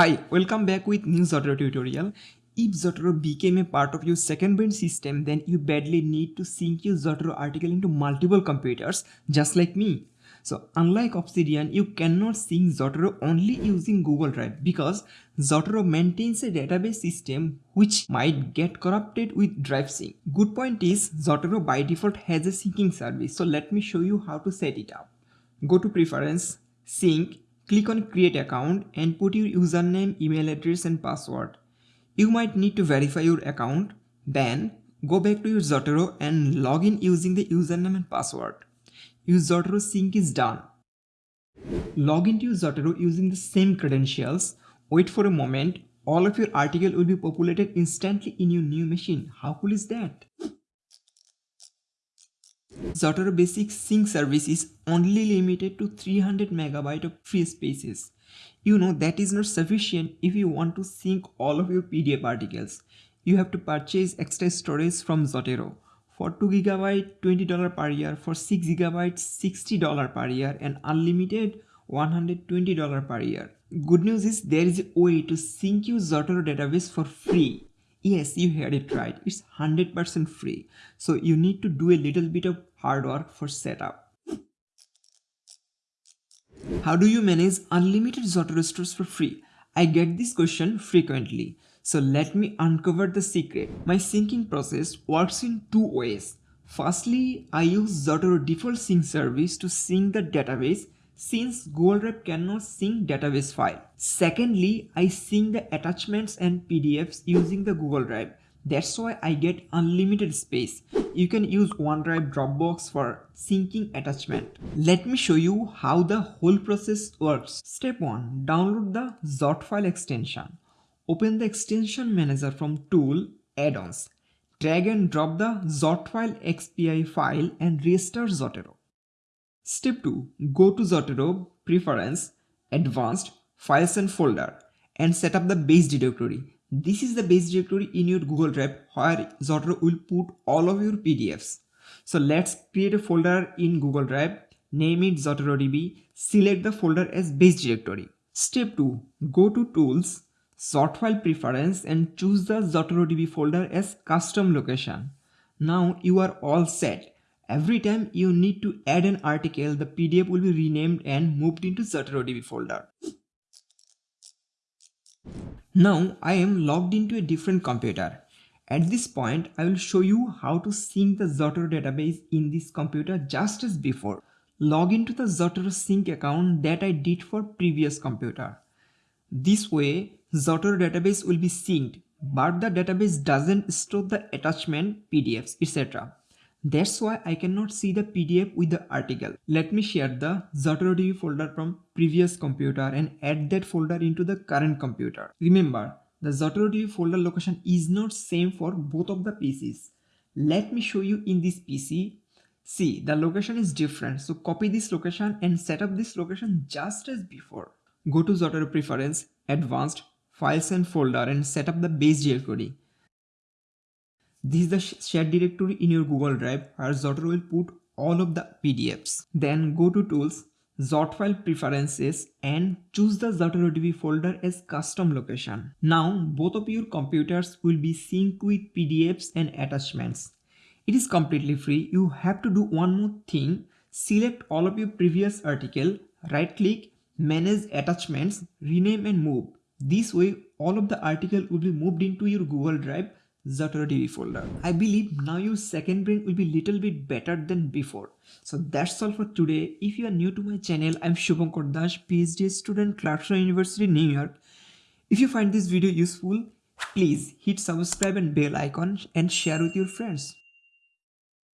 Hi, welcome back with new Zotero tutorial. If Zotero became a part of your second brain system, then you badly need to sync your Zotero article into multiple computers, just like me. So unlike Obsidian, you cannot sync Zotero only using Google Drive because Zotero maintains a database system which might get corrupted with Drive Sync. Good point is Zotero by default has a syncing service. So let me show you how to set it up. Go to preference, sync, click on create account and put your username, email address and password. You might need to verify your account. Then go back to your Zotero and log in using the username and password. Your Zotero sync is done. Log into your Zotero using the same credentials. Wait for a moment. All of your article will be populated instantly in your new machine. How cool is that? Zotero Basic Sync service is only limited to 300 megabyte of free spaces. You know that is not sufficient if you want to sync all of your PDF articles. You have to purchase extra storage from Zotero. For 2 GB $20 per year, for 6 GB $60 per year and unlimited $120 per year. Good news is there is a way to sync your Zotero database for free Yes, you heard it right. It's 100% free. So you need to do a little bit of hard work for setup. How do you manage unlimited Zotero stores for free? I get this question frequently. So let me uncover the secret. My syncing process works in two ways. Firstly, I use Zotero default sync service to sync the database since Google Drive cannot sync database file. Secondly, I sync the attachments and PDFs using the Google Drive. That's why I get unlimited space. You can use OneDrive Dropbox for syncing attachment. Let me show you how the whole process works. Step 1. Download the ZotFile extension. Open the extension manager from Tool, Add-ons. Drag and drop the ZotFile XPI file and restart Zotero. Step 2. Go to Zotero, Preference, Advanced, Files and Folder and set up the base directory. This is the base directory in your Google Drive where Zotero will put all of your PDFs. So let's create a folder in Google Drive, name it ZoteroDB, select the folder as base directory. Step 2. Go to Tools, ZotFile Preference and choose the ZoteroDB folder as custom location. Now you are all set Every time you need to add an article, the PDF will be renamed and moved into ZoteroDB folder. Now I am logged into a different computer. At this point, I will show you how to sync the Zotero database in this computer just as before. Log into the Zotero sync account that I did for previous computer. This way, Zotero database will be synced, but the database doesn't store the attachment, PDFs, etc. That's why I cannot see the PDF with the article. Let me share the ZoteroDB folder from previous computer and add that folder into the current computer. Remember, the ZoteroDB folder location is not same for both of the PCs. Let me show you in this PC. See, the location is different. So copy this location and set up this location just as before. Go to Zotero Preference, Advanced, Files and Folder and set up the base directory. This is the shared directory in your Google Drive where Zotero will put all of the PDFs. Then go to Tools, ZotFile preferences and choose the ZoteroDB folder as custom location. Now both of your computers will be synced with PDFs and attachments. It is completely free. You have to do one more thing. Select all of your previous article, right click, manage attachments, rename and move. This way all of the article will be moved into your Google Drive ZoteroDB folder. I believe now your second brain will be little bit better than before. So that's all for today. If you are new to my channel, I'm Shubhankar Das, PhD student, Clarkson University, New York. If you find this video useful, please hit subscribe and bell icon and share with your friends.